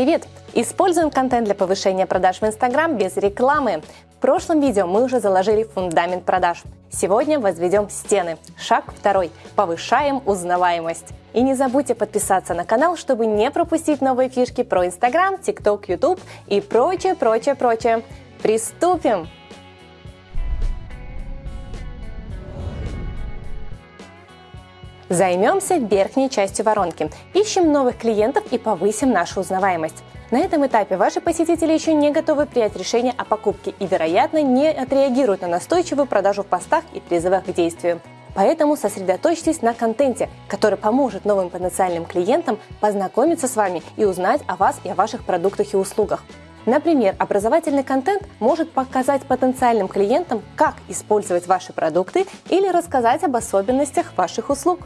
Привет! Используем контент для повышения продаж в Instagram без рекламы. В прошлом видео мы уже заложили фундамент продаж. Сегодня возведем стены. Шаг второй. Повышаем узнаваемость. И не забудьте подписаться на канал, чтобы не пропустить новые фишки про Instagram, TikTok, YouTube и прочее, прочее, прочее. Приступим! Займемся верхней частью воронки. Ищем новых клиентов и повысим нашу узнаваемость. На этом этапе ваши посетители еще не готовы принять решение о покупке и, вероятно, не отреагируют на настойчивую продажу в постах и призывах к действию. Поэтому сосредоточьтесь на контенте, который поможет новым потенциальным клиентам познакомиться с вами и узнать о вас и о ваших продуктах и услугах. Например, образовательный контент может показать потенциальным клиентам, как использовать ваши продукты или рассказать об особенностях ваших услуг.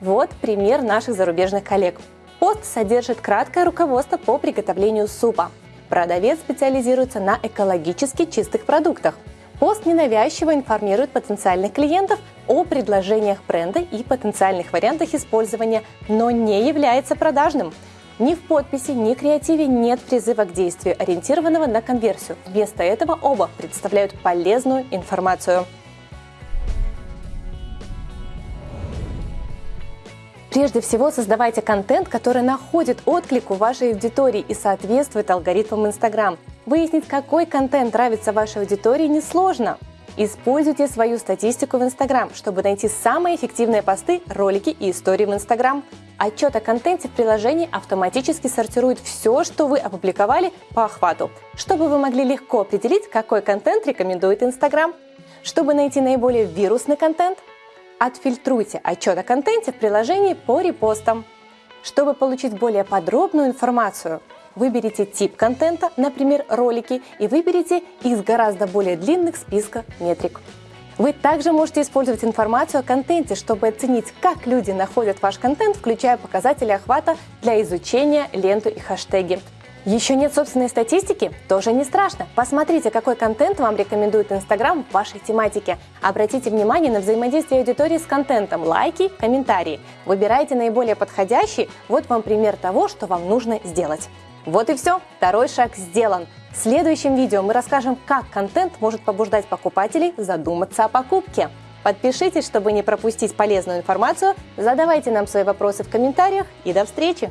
Вот пример наших зарубежных коллег. Пост содержит краткое руководство по приготовлению супа. Продавец специализируется на экологически чистых продуктах. Пост ненавязчиво информирует потенциальных клиентов о предложениях бренда и потенциальных вариантах использования, но не является продажным – ни в подписи, ни креативе нет призыва к действию, ориентированного на конверсию. Вместо этого оба представляют полезную информацию. Прежде всего, создавайте контент, который находит отклик у вашей аудитории и соответствует алгоритмам Instagram. Выяснить, какой контент нравится вашей аудитории, несложно. Используйте свою статистику в Instagram, чтобы найти самые эффективные посты, ролики и истории в Instagram. Отчет о контенте в приложении автоматически сортирует все, что вы опубликовали по охвату, чтобы вы могли легко определить, какой контент рекомендует Instagram. Чтобы найти наиболее вирусный контент, отфильтруйте отчет о контенте в приложении по репостам. Чтобы получить более подробную информацию, выберите тип контента, например, ролики, и выберите из гораздо более длинных списка метрик. Вы также можете использовать информацию о контенте, чтобы оценить, как люди находят ваш контент, включая показатели охвата для изучения, ленту и хэштеги. Еще нет собственной статистики? Тоже не страшно. Посмотрите, какой контент вам рекомендует Инстаграм в вашей тематике. Обратите внимание на взаимодействие аудитории с контентом, лайки, комментарии. Выбирайте наиболее подходящий. Вот вам пример того, что вам нужно сделать. Вот и все, второй шаг сделан. В следующем видео мы расскажем, как контент может побуждать покупателей задуматься о покупке. Подпишитесь, чтобы не пропустить полезную информацию, задавайте нам свои вопросы в комментариях и до встречи!